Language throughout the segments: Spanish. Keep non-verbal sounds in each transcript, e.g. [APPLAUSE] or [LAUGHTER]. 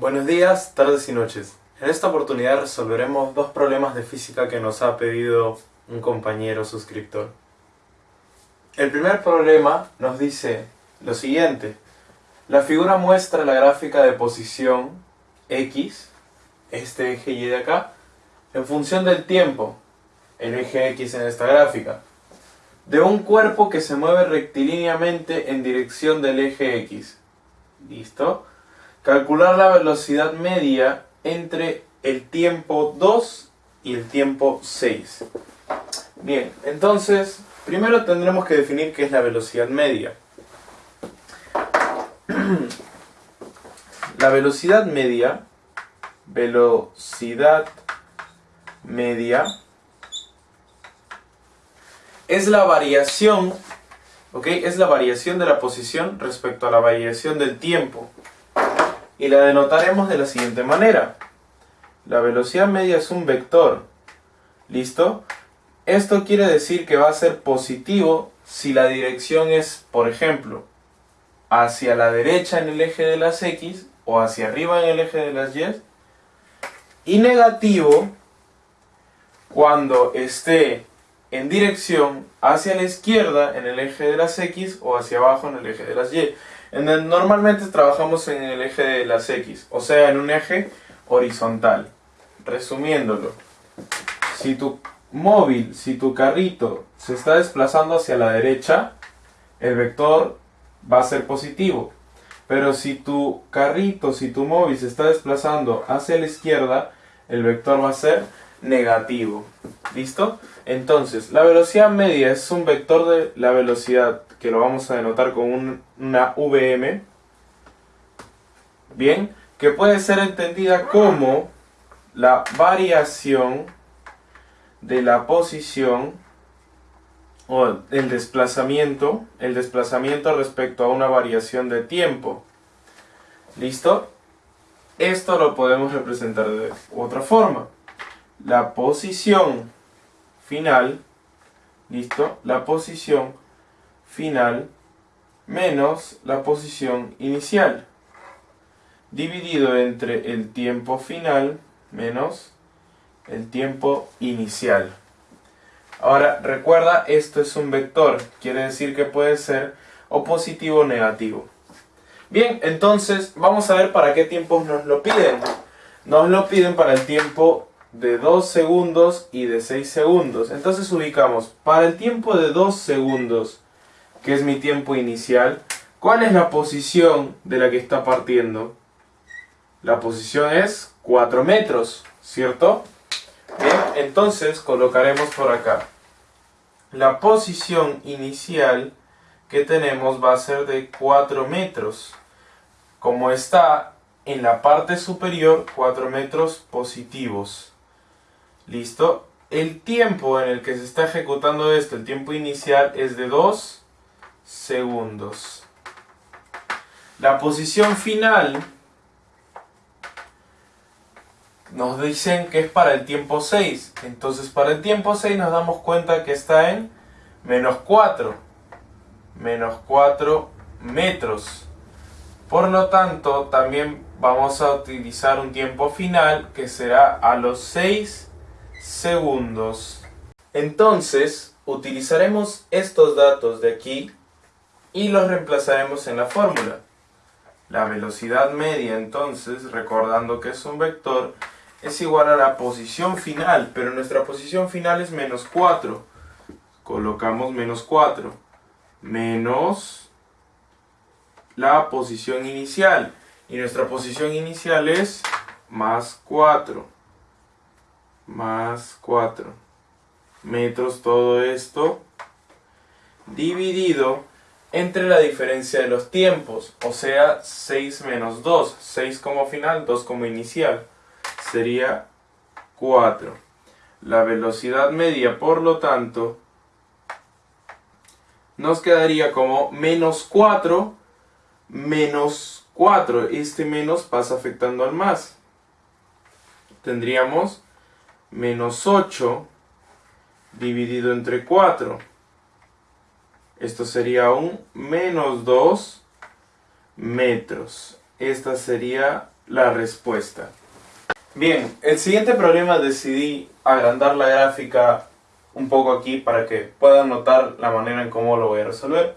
Buenos días, tardes y noches. En esta oportunidad resolveremos dos problemas de física que nos ha pedido un compañero suscriptor. El primer problema nos dice lo siguiente. La figura muestra la gráfica de posición X, este eje Y de acá, en función del tiempo, el eje X en esta gráfica, de un cuerpo que se mueve rectilíneamente en dirección del eje X. ¿Listo? Calcular la velocidad media entre el tiempo 2 y el tiempo 6. Bien, entonces, primero tendremos que definir qué es la velocidad media. [CLEARS THROAT] La velocidad media, velocidad media, es la variación, ¿ok? Es la variación de la posición respecto a la variación del tiempo. Y la denotaremos de la siguiente manera. La velocidad media es un vector. ¿Listo? Esto quiere decir que va a ser positivo si la dirección es, por ejemplo, hacia la derecha en el eje de las X o hacia arriba en el eje de las Y. Y negativo cuando esté en dirección hacia la izquierda en el eje de las X o hacia abajo en el eje de las Y. Normalmente trabajamos en el eje de las X, o sea, en un eje horizontal. Resumiéndolo, si tu móvil, si tu carrito se está desplazando hacia la derecha, el vector va a ser positivo. Pero si tu carrito, si tu móvil se está desplazando hacia la izquierda, el vector va a ser negativo. ¿Listo? Entonces, la velocidad media es un vector de la velocidad que lo vamos a denotar con una VM. Bien, que puede ser entendida como la variación de la posición o el desplazamiento, el desplazamiento respecto a una variación de tiempo. ¿Listo? Esto lo podemos representar de otra forma. La posición final, ¿listo? La posición final menos la posición inicial, dividido entre el tiempo final menos el tiempo inicial. Ahora, recuerda, esto es un vector, quiere decir que puede ser o positivo o negativo. Bien, entonces vamos a ver para qué tiempos nos lo piden. Nos lo piden para el tiempo de 2 segundos y de 6 segundos. Entonces ubicamos, para el tiempo de 2 segundos, que es mi tiempo inicial, ¿cuál es la posición de la que está partiendo? La posición es 4 metros, ¿cierto? Bien, entonces colocaremos por acá. La posición inicial que tenemos va a ser de 4 metros. Como está en la parte superior, 4 metros positivos. ¿Listo? El tiempo en el que se está ejecutando esto, el tiempo inicial, es de 2 segundos. La posición final nos dicen que es para el tiempo 6. Entonces para el tiempo 6 nos damos cuenta que está en menos 4. Menos 4 metros. Por lo tanto, también vamos a utilizar un tiempo final que será a los 6 segundos. Entonces, utilizaremos estos datos de aquí y los reemplazaremos en la fórmula. La velocidad media, entonces, recordando que es un vector, es igual a la posición final, pero nuestra posición final es menos 4. Colocamos menos 4. Menos la posición inicial. Y nuestra posición inicial es más 4. Más 4. Metros todo esto. Dividido entre la diferencia de los tiempos. O sea, 6 menos 2. 6 como final, 2 como inicial sería 4. La velocidad media, por lo tanto, nos quedaría como menos 4 menos 4. Este menos pasa afectando al más. Tendríamos menos 8 dividido entre 4. Esto sería un menos 2 metros. Esta sería la respuesta. Bien, el siguiente problema decidí agrandar la gráfica un poco aquí para que puedan notar la manera en cómo lo voy a resolver.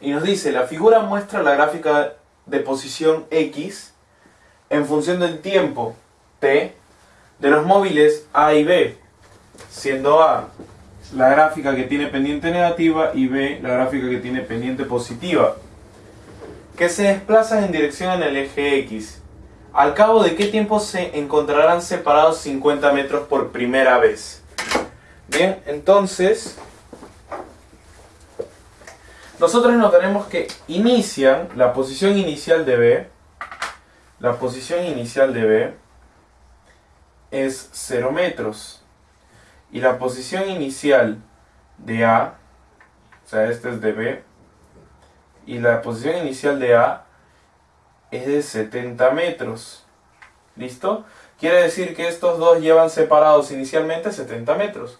Y nos dice, la figura muestra la gráfica de posición X en función del tiempo T de los móviles A y B, siendo A la gráfica que tiene pendiente negativa y B la gráfica que tiene pendiente positiva, que se desplazan en dirección en el eje X. ¿Al cabo de qué tiempo se encontrarán separados 50 metros por primera vez? Bien, entonces nosotros notaremos que inician la posición inicial de B, la posición inicial de B es 0 metros y la posición inicial de A, o sea este es de B, y la posición inicial de A es de 70 metros. ¿Listo? Quiere decir que estos dos llevan separados inicialmente 70 metros.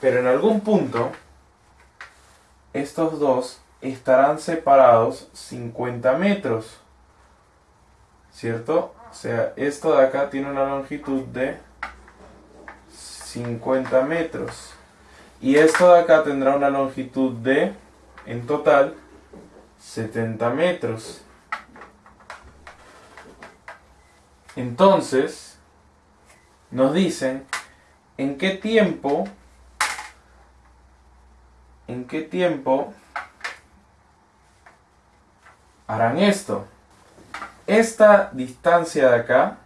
Pero en algún punto, estos dos estarán separados 50 metros. ¿Cierto? O sea, esto de acá tiene una longitud de 50 metros. Y esto de acá tendrá una longitud de, en total, 70 metros. Entonces, nos dicen en qué tiempo, en qué tiempo harán esto. Esta distancia de acá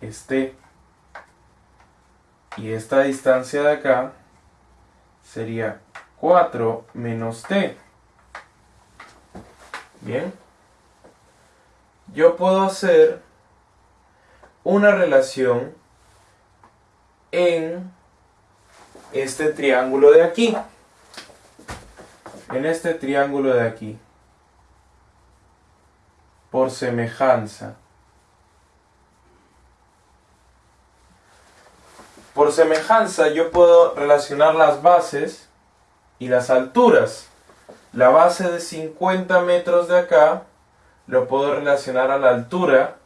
es T. Y esta distancia de acá sería 4 menos T. Bien. Yo puedo hacer una relación en este triángulo de aquí. En este triángulo de aquí por semejanza. Por semejanza yo puedo relacionar las bases y las alturas. La base de 50 metros de acá lo puedo relacionar a la altura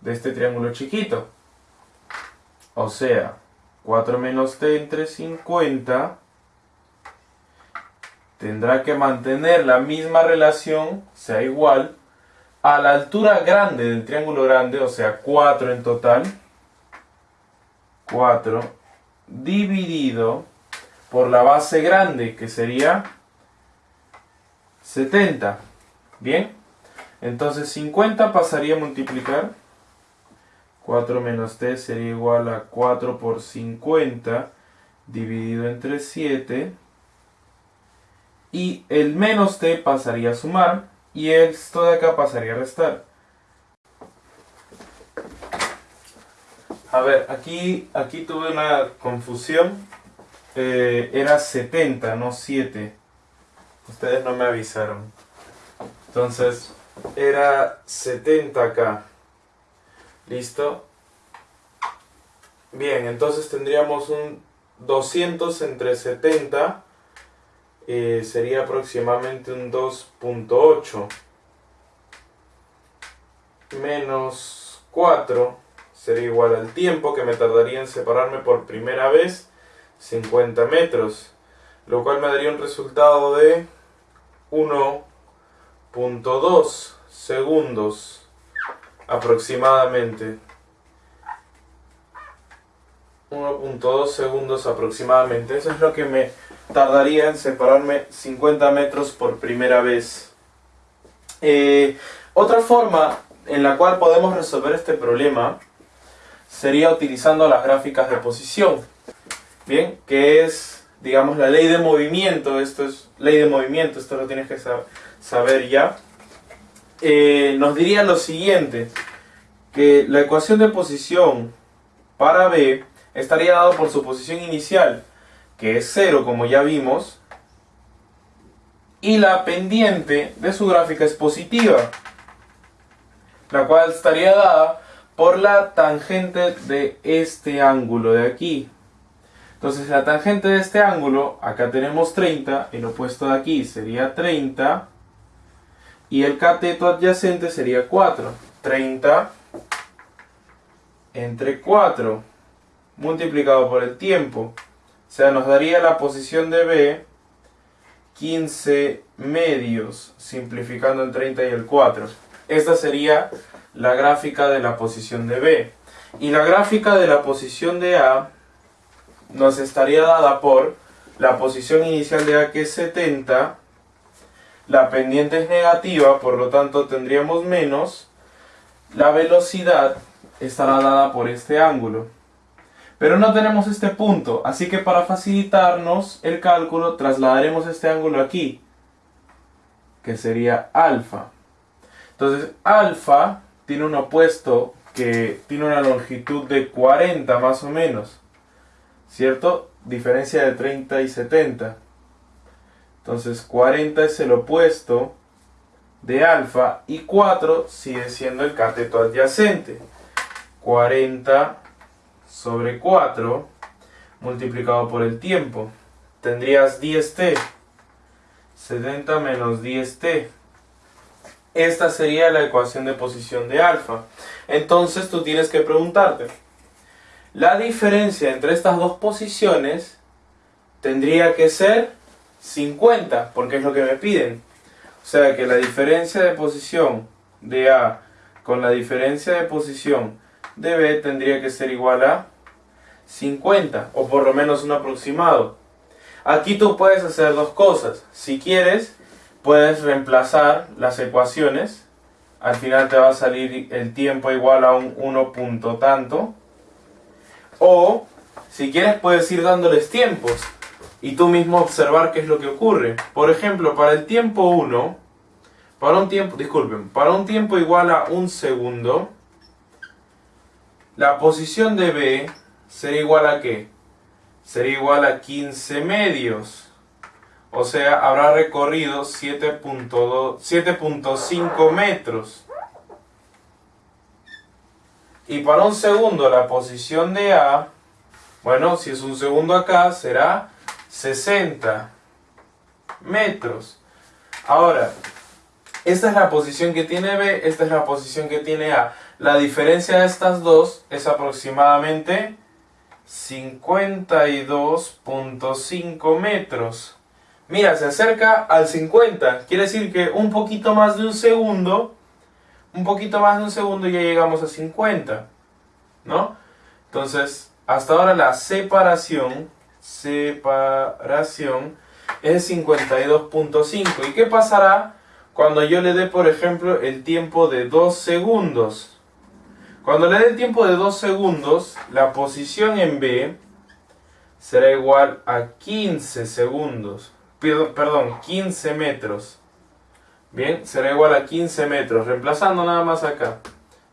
de este triángulo chiquito. O sea, 4 menos t entre 50 tendrá que mantener la misma relación, sea igual, a la altura grande del triángulo grande, o sea 4 en total, 4 dividido por la base grande, que sería 70. Bien, entonces 50 pasaría a multiplicar. 4 menos t sería igual a 4 por 50 dividido entre 7. Y el menos t pasaría a sumar y esto de acá pasaría a restar. A ver, aquí, aquí tuve una confusión. Eh, era 70, no 7. Ustedes no me avisaron. Entonces, era 70 acá. ¿Listo? Bien, entonces tendríamos un 200 entre 70 eh, sería aproximadamente un 2.8 menos 4 sería igual al tiempo que me tardaría en separarme por primera vez 50 metros lo cual me daría un resultado de 1.2 segundos aproximadamente. 1.2 segundos aproximadamente eso es lo que me tardaría en separarme 50 metros por primera vez. Eh, otra forma en la cual podemos resolver este problema sería utilizando las gráficas de posición. Bien, que es, digamos, la ley de movimiento. Esto es ley de movimiento, esto lo tienes que saber ya. Eh, nos diría lo siguiente, que la ecuación de posición para B estaría dado por su posición inicial que es 0 como ya vimos, y la pendiente de su gráfica es positiva, la cual estaría dada por la tangente de este ángulo de aquí. Entonces la tangente de este ángulo, acá tenemos 30, el opuesto de aquí sería 30, y el cateto adyacente sería 4. 30 entre 4 multiplicado por el tiempo. O sea, nos daría la posición de B 15 medios, simplificando el 30 y el 4. Esta sería la gráfica de la posición de B. Y la gráfica de la posición de A nos estaría dada por la posición inicial de A que es 70, la pendiente es negativa, por lo tanto tendríamos menos, la velocidad estará dada por este ángulo. Pero no tenemos este punto, así que para facilitarnos el cálculo trasladaremos este ángulo aquí, que sería alfa. Entonces alfa tiene un opuesto que tiene una longitud de 40 más o menos, ¿cierto? Diferencia de 30 y 70. Entonces 40 es el opuesto de alfa y 4 sigue siendo el cateto adyacente. 40 sobre 4 multiplicado por el tiempo. Tendrías 10t. 70 menos 10t. Esta sería la ecuación de posición de alfa. Entonces tú tienes que preguntarte, la diferencia entre estas dos posiciones tendría que ser 50, porque es lo que me piden. O sea que la diferencia de posición de A con la diferencia de posición de B tendría que ser igual a 50, o por lo menos un aproximado. Aquí tú puedes hacer dos cosas. Si quieres, puedes reemplazar las ecuaciones. Al final te va a salir el tiempo igual a un 1 punto tanto. O, si quieres, puedes ir dándoles tiempos y tú mismo observar qué es lo que ocurre. Por ejemplo, para el tiempo 1, para un tiempo, disculpen, para un tiempo igual a un segundo, la posición de B sería igual a qué? Sería igual a 15 medios. O sea, habrá recorrido 7.5 metros. Y para un segundo la posición de A, bueno, si es un segundo acá, será 60 metros. Ahora, esta es la posición que tiene B, esta es la posición que tiene A. La diferencia de estas dos es aproximadamente 52.5 metros. Mira, se acerca al 50. Quiere decir que un poquito más de un segundo, un poquito más de un segundo ya llegamos a 50. ¿No? Entonces, hasta ahora la separación, separación es 52.5. ¿Y qué pasará cuando yo le dé, por ejemplo, el tiempo de 2 segundos? Cuando le dé el tiempo de 2 segundos, la posición en B será igual a 15 segundos. Perdón, 15 metros. Bien, será igual a 15 metros. Reemplazando nada más acá.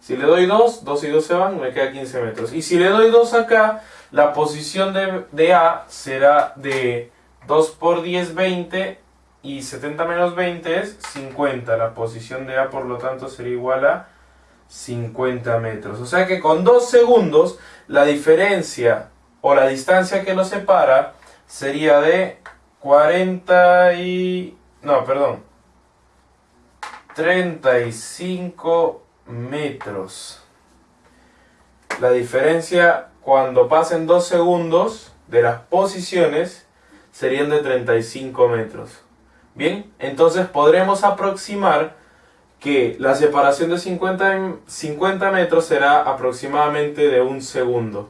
Si le doy 2, 2 y 2 se van, me queda 15 metros. Y si le doy 2 acá, la posición de, de A será de 2 por 10, 20. Y 70 menos 20 es 50. La posición de A, por lo tanto, sería igual a 50 metros. O sea que con 2 segundos la diferencia o la distancia que nos separa sería de 40 y... no, perdón. 35 metros. La diferencia cuando pasen 2 segundos de las posiciones serían de 35 metros. Bien, entonces podremos aproximar que la separación de 50, 50 metros será aproximadamente de un segundo.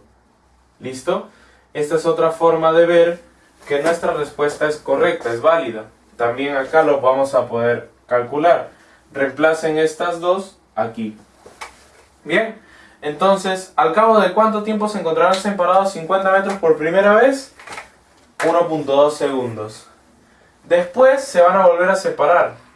¿Listo? Esta es otra forma de ver que nuestra respuesta es correcta, es válida. También acá lo vamos a poder calcular. Reemplacen estas dos aquí. Bien, entonces, ¿al cabo de cuánto tiempo se encontrarán separados 50 metros por primera vez? 1.2 segundos. Después se van a volver a separar.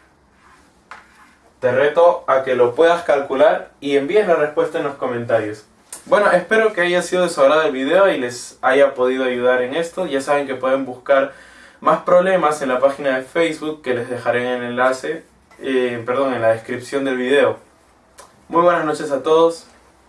Te reto a que lo puedas calcular y envíes la respuesta en los comentarios. Bueno, espero que haya sido de su agrado el video y les haya podido ayudar en esto. Ya saben que pueden buscar más problemas en la página de Facebook que les dejaré en el enlace, eh, perdón, en la descripción del video. Muy buenas noches a todos.